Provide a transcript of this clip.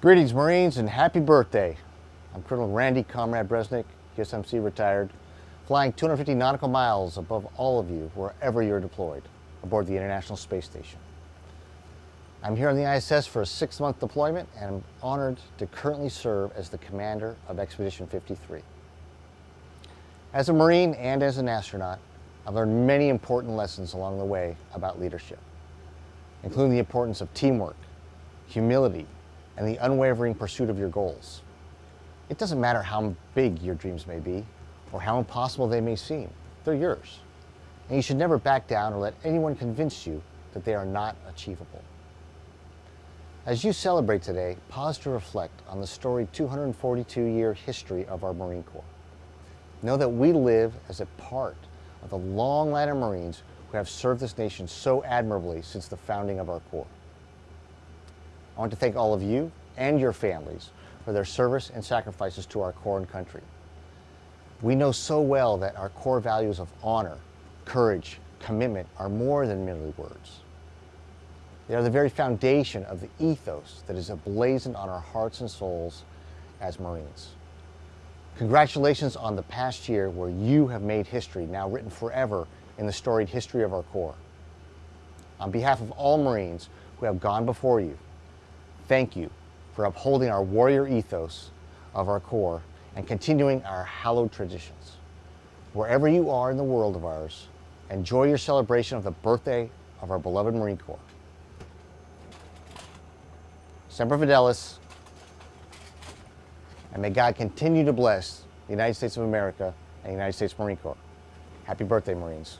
Greetings Marines and happy birthday. I'm Colonel Randy Komrade Bresnik, USMC retired, flying 250 nautical miles above all of you wherever you're deployed aboard the International Space Station. I'm here on the ISS for a six-month deployment and I'm honored to currently serve as the commander of Expedition 53. As a Marine and as an astronaut, I've learned many important lessons along the way about leadership, including the importance of teamwork, humility, and the unwavering pursuit of your goals. It doesn't matter how big your dreams may be or how impossible they may seem, they're yours. And you should never back down or let anyone convince you that they are not achievable. As you celebrate today, pause to reflect on the storied 242-year history of our Marine Corps. Know that we live as a part of the long line of Marines who have served this nation so admirably since the founding of our Corps. I want to thank all of you and your families for their service and sacrifices to our Corps and country. We know so well that our core values of honor, courage, commitment are more than merely words. They are the very foundation of the ethos that is emblazoned on our hearts and souls as Marines. Congratulations on the past year where you have made history now written forever in the storied history of our Corps. On behalf of all Marines who have gone before you, thank you for upholding our warrior ethos of our Corps and continuing our hallowed traditions. Wherever you are in the world of ours, enjoy your celebration of the birthday of our beloved Marine Corps. Semper Fidelis, and may God continue to bless the United States of America and the United States Marine Corps. Happy birthday, Marines.